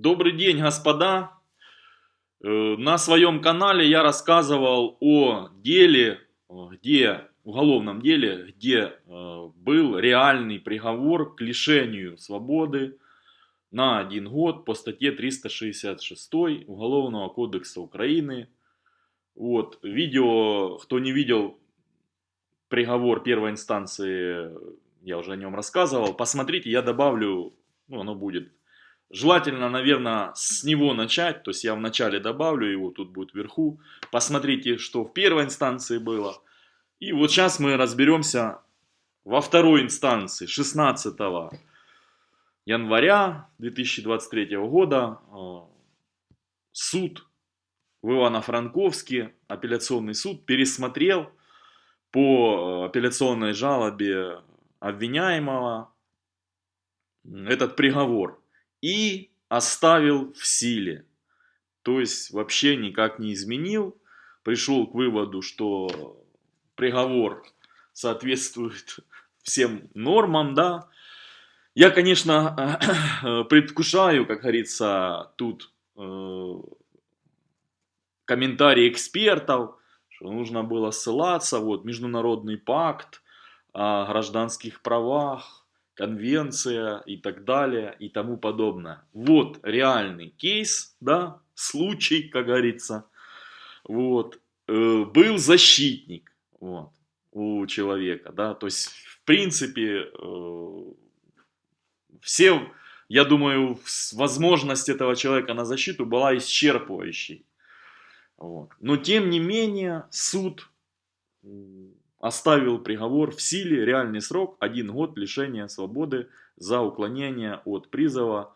Добрый день, господа! Э, На своем канале я рассказывал о деле, э, где, уголовном деле, где э, был реальный приговор к лишению свободы на один год по статье 366 Уголовного кодекса Украины. Вот, видео, кто не видел приговор первой инстанции, я уже о нем рассказывал, посмотрите, я добавлю, ну, оно будет Желательно, наверное, с него начать, то есть я вначале добавлю его, тут будет вверху. Посмотрите, что в первой инстанции было. И вот сейчас мы разберемся во второй инстанции, 16 января 2023 года. Э, суд в Ивано-Франковске, апелляционный суд, пересмотрел по э, апелляционной жалобе обвиняемого этот приговор и оставил в силе. То есть вообще никак не изменил. Пришел к выводу, что приговор соответствует всем нормам, да. Я, конечно, предвкушаю, как говорится, тут э, комментарии экспертов, что нужно было ссылаться, вот, международный пакт о гражданских правах, конвенция и так далее и тому подобное. Вот реальный кейс, да, случай, как говорится. Вот. Э, был защитник вот, у человека, да, то есть, в принципе, э, все, я думаю, возможность этого человека на защиту была исчерпывающей. Вот. Но, тем не менее, суд оставил приговор в силе, реальный срок один год лишения свободы за уклонение от призыва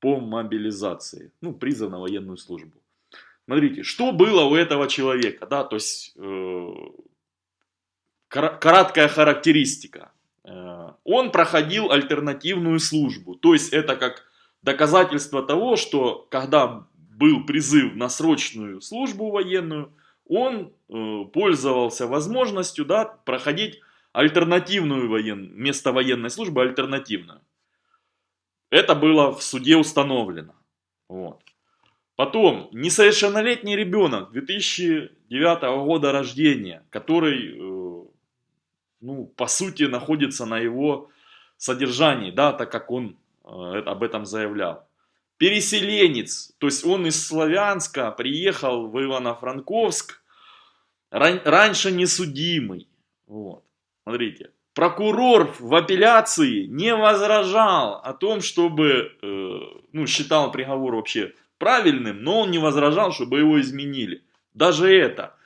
по мобилизации, ну, призыв на военную службу. Смотрите, что было у этого человека, да, то есть э, краткая характеристика. Э, он проходил альтернативную службу, то есть это как доказательство того, что когда был призыв на срочную службу военную, он э, пользовался возможностью да, проходить альтернативную воен... место военной службы, альтернативную. Это было в суде установлено. Вот. Потом, несовершеннолетний ребенок 2009 года рождения, который, э, ну, по сути, находится на его содержании, да, так как он э, об этом заявлял переселенец, то есть он из Славянска приехал в Ивано-Франковск, ран, раньше несудимый. Вот. Смотрите, прокурор в апелляции не возражал о том, чтобы, э, ну, считал приговор вообще правильным, но он не возражал, чтобы его изменили. Даже это.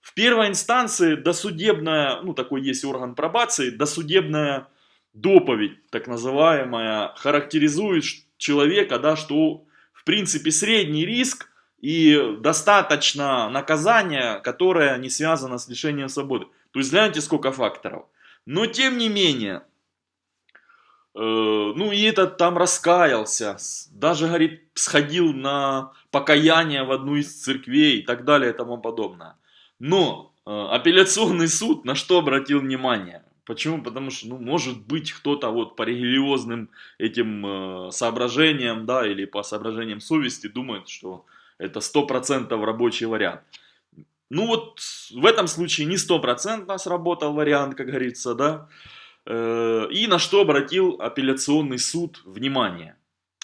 В первой инстанции досудебная, ну, такой есть орган пробации, досудебная доповедь, так называемая, характеризует, человека, да, что в принципе средний риск и достаточно наказания, которое не связано с лишением свободы. То есть знаете сколько факторов. Но тем не менее, э, ну и этот там раскаялся, даже, говорит, сходил на покаяние в одну из церквей и так далее и тому подобное. Но э, апелляционный суд на что обратил внимание? Почему? Потому что, ну, может быть, кто-то вот по религиозным этим э, соображениям, да, или по соображениям совести думает, что это стопроцентов рабочий вариант. Ну вот в этом случае не стопроцентно сработал вариант, как говорится, да. Э, и на что обратил апелляционный суд внимание,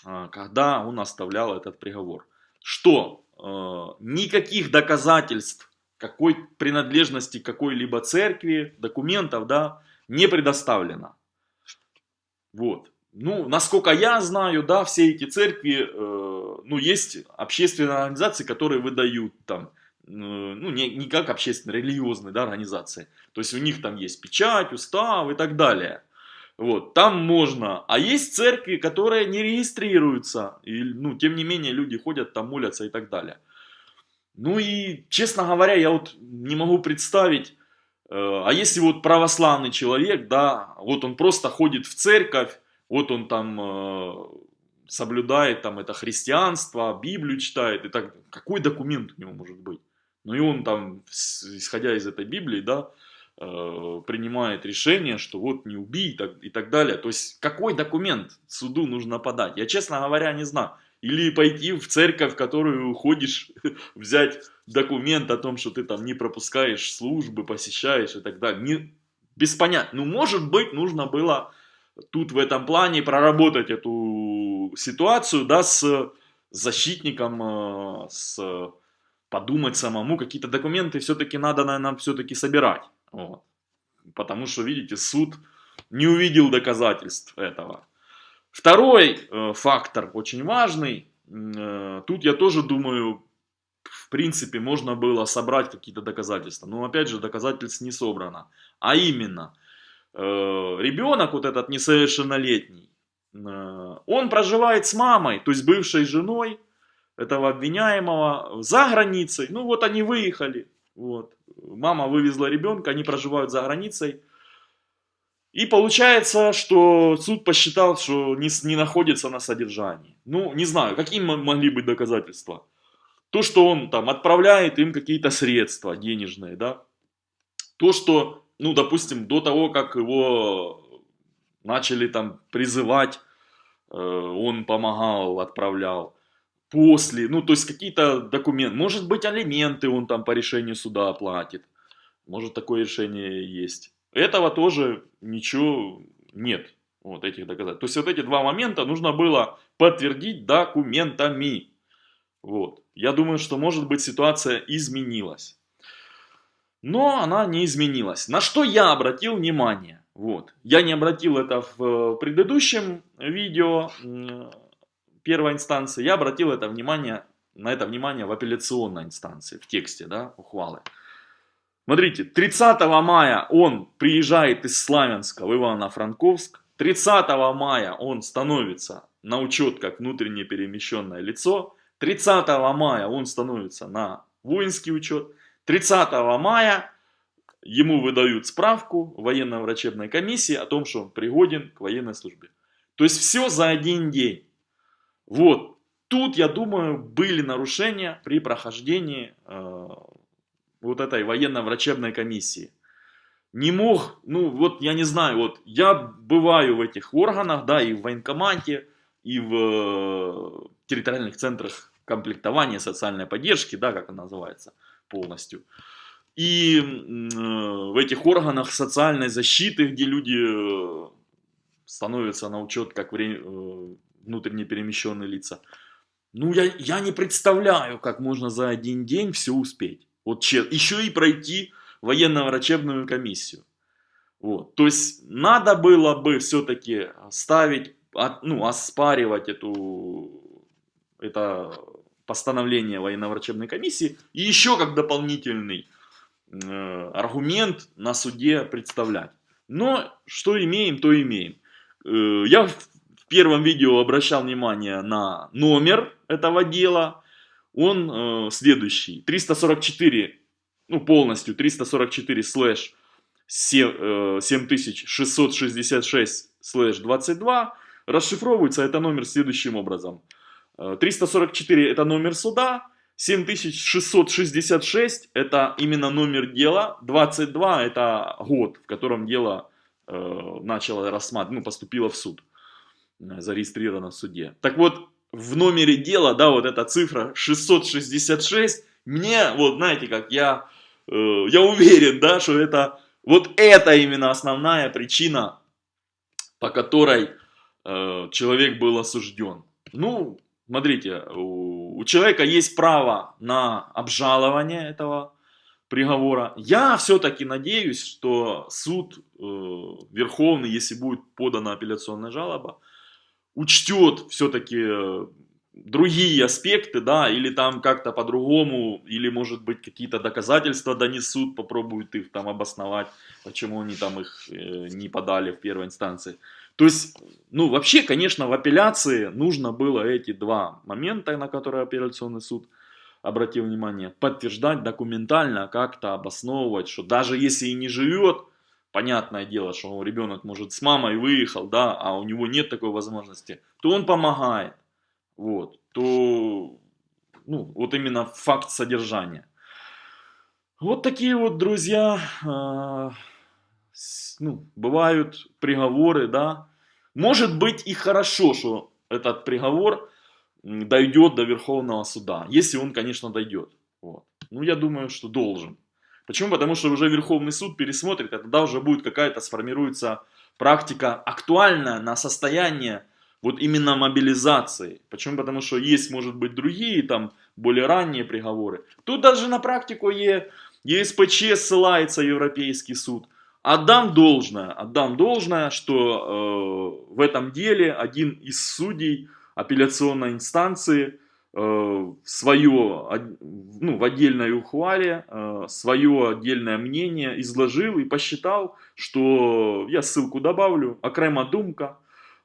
э, когда он оставлял этот приговор. Что э, никаких доказательств какой принадлежности какой-либо церкви, документов, да, не предоставлено. Вот. Ну, насколько я знаю, да, все эти церкви, э, ну, есть общественные организации, которые выдают там, э, ну, не, не как общественные, религиозные, да, организации. То есть у них там есть печать, устав и так далее. Вот, там можно. А есть церкви, которые не регистрируются. И, ну, тем не менее, люди ходят там, молятся и так далее. Ну и, честно говоря, я вот не могу представить, Э, а если вот православный человек, да, вот он просто ходит в церковь, вот он там э, соблюдает там это христианство, Библию читает, и так, какой документ у него может быть? Ну и он там, исходя из этой Библии, да, э, принимает решение, что вот не убий и так, и так далее. То есть какой документ суду нужно подать? Я, честно говоря, не знаю. или пойти в церковь, в которую ходишь, взять документ о том, что ты там не пропускаешь службы, посещаешь и так далее. Не, без понятия. Ну, может быть, нужно было тут в этом плане проработать эту ситуацию, да, с защитником, э, с подумать самому, какие-то документы все-таки надо, наверное, все-таки собирать. Вот. Потому что, видите, суд не увидел доказательств этого. Второй э, фактор, очень важный, э, тут я тоже думаю, в принципе, можно было собрать какие-то доказательства. Но опять же, доказательств не собрано. А именно, ребенок вот этот несовершеннолетний, э, он проживает с мамой, то есть бывшей женой этого обвиняемого за границей. Ну вот они выехали, вот. мама вывезла ребенка, они проживают за границей. И получается, что суд посчитал, что не, не находится на содержании. Ну, не знаю, какие могли быть доказательства. То, что он там отправляет им какие-то средства денежные, да. То, что, ну, допустим, до того, как его начали там призывать, э, он помогал, отправлял. После, ну, то есть какие-то документы. Может быть, алименты он там по решению суда оплатит. Может, такое решение есть. Этого тоже ничего нет, вот этих доказательств. То есть вот эти два момента нужно было подтвердить документами. Вот. Я думаю, что может быть ситуация изменилась. Но она не изменилась. На что я обратил внимание? Вот. Я не обратил это в предыдущем видео первой инстанции. Я обратил это внимание, на это внимание в апелляционной инстанции, в тексте да, ухвалы. Смотрите, 30 мая он приезжает из Славянска в Ивано-Франковск. 30 мая он становится на учет как внутренне перемещенное лицо. 30 мая он становится на воинский учет. 30 мая ему выдают справку военно-врачебной комиссии о том, что он пригоден к военной службе. То есть все за один день. Вот. Тут, я думаю, были нарушения при прохождении э, вот этой военно-врачебной комиссии. Не мог, ну вот я не знаю, вот я бываю в этих органах, да, и в военкомате, и в э, территориальных центрах комплектования социальной поддержки, да, как она называется полностью. И э, в этих органах социальной защиты, где люди э, становятся на учет как внутренне перемещенные лица. Ну, я, я не представляю, как можно за один день все успеть. Вот еще и пройти военно-врачебную комиссию. Вот. То есть надо было бы все-таки ставить, ну, оспаривать эту, это постановление военно-врачебной комиссии и еще как дополнительный э, аргумент на суде представлять. Но что имеем, то имеем. Э, я в первом видео обращал внимание на номер этого дела он э, следующий. 344, ну полностью 344 слэш 7666 э, слэш 22. Расшифровывается это номер следующим образом. 344 э, это номер суда, 7666 это именно номер дела, 22 это год, в котором дело э, начало рассматривать, ну поступило в суд, э, зарегистрировано в суде. Так вот, в номере дела, да, вот эта цифра 666, мне, вот знаете, как я, э, я уверен, да, что это, вот это именно основная причина, по которой э, человек был осужден. Ну, смотрите, у, у человека есть право на обжалование этого приговора. Я все-таки надеюсь, что суд э, Верховный, если будет подана апелляционная жалоба, учтет все-таки э, другие аспекты, да, или там как-то по-другому, или может быть какие-то доказательства донесут, попробуют их там обосновать, почему они там их э, не подали в первой инстанции. То есть, ну вообще, конечно, в апелляции нужно было эти два момента, на которые апелляционный суд обратил внимание, подтверждать документально, как-то обосновывать, что даже если и не живет, понятное дело, что ребенок может с мамой выехал, да, а у него нет такой возможности, то он помогает, вот, то, ну, вот именно факт содержания. Вот такие вот, друзья, э, ну, бывают приговоры, да. Может быть и хорошо, что этот приговор дойдет до Верховного суда. Если он, конечно, дойдет. Вот. Ну, я думаю, что должен. Почему? Потому что уже Верховный суд пересмотрит, а тогда уже будет какая-то сформируется практика актуальная на состояние вот именно мобилизации. Почему? Потому что есть, может быть, другие, там, более ранние приговоры. Тут даже на практику Е, ЕСПЧ ссылается Европейский суд. Отдам должное, отдам должное, что э, в этом деле один из судей апелляционной инстанции э, свое, ну, в отдельной ухвале, э, свое отдельное мнение изложил и посчитал, что, я ссылку добавлю, окрема думка,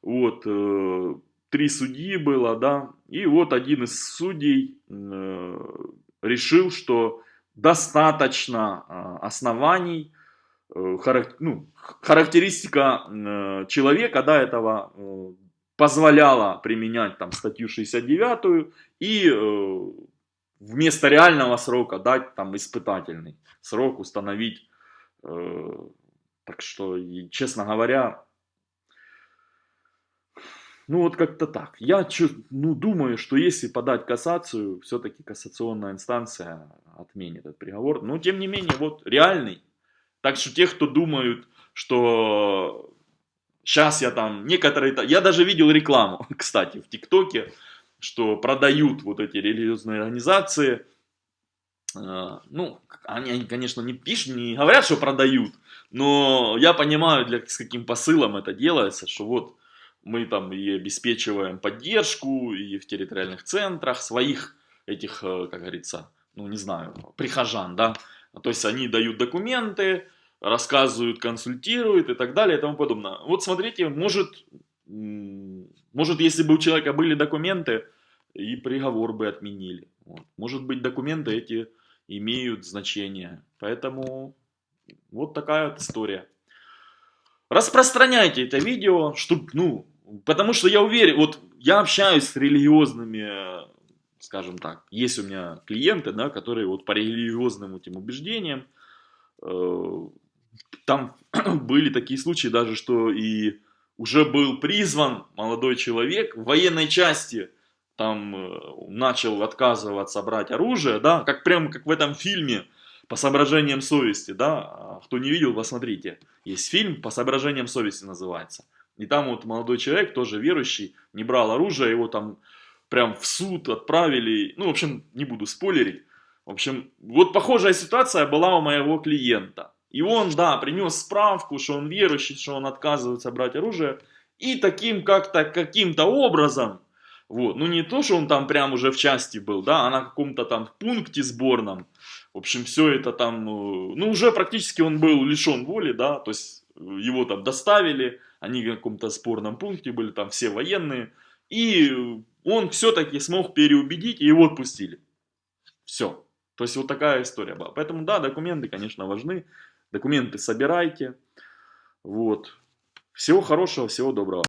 вот, э, три судьи было, да, и вот один из судей э, решил, что достаточно э, оснований, характер, ну, характеристика э, человека, да, этого э, позволяла применять там статью 69 и э, вместо реального срока дать там испытательный срок установить. Э, так что, честно говоря, ну вот как-то так. Я чё, ну, думаю, что если подать кассацию, все-таки кассационная инстанция отменит этот приговор. Но тем не менее, вот реальный. Так что те, кто думают, что сейчас я там некоторые... Я даже видел рекламу, кстати, в ТикТоке, что продают вот эти религиозные организации. Э, ну, они, они, конечно, не пишут, не говорят, что продают, но я понимаю, для, с каким посылом это делается, что вот мы там и обеспечиваем поддержку и в территориальных центрах своих этих, э, как говорится, ну не знаю, прихожан, да. То есть они дают документы, рассказывают, консультируют и так далее и тому подобное. Вот смотрите, может, может если бы у человека были документы, и приговор бы отменили. Вот. Может быть, документы эти имеют значение. Поэтому вот такая вот история. Распространяйте это видео, чтобы, ну, Потому что я уверен, вот я общаюсь с религиозными, скажем так, есть у меня клиенты, да, которые вот по религиозным этим убеждениям, э, там были такие случаи даже, что и уже был призван молодой человек в военной части, там э, начал отказываться брать оружие, да, как прямо как в этом фильме по соображениям совести, да, а кто не видел, посмотрите, есть фильм по соображениям совести называется. И там вот молодой человек, тоже верующий, не брал оружие, его там прям в суд отправили. Ну, в общем, не буду спойлерить. В общем, вот похожая ситуация была у моего клиента. И он, да, принес справку, что он верующий, что он отказывается брать оружие. И таким как-то, каким-то образом, вот, ну не то, что он там прям уже в части был, да, а на каком-то там пункте сборном. В общем, все это там, э, ну уже практически он был лишен воли, да, то есть его там доставили, они в каком-то спорном пункте были, там все военные, и он все-таки смог переубедить, и его отпустили. Все. То есть вот такая история была. Поэтому да, документы, конечно, важны. Документы собирайте. Вот. Всего хорошего, всего доброго.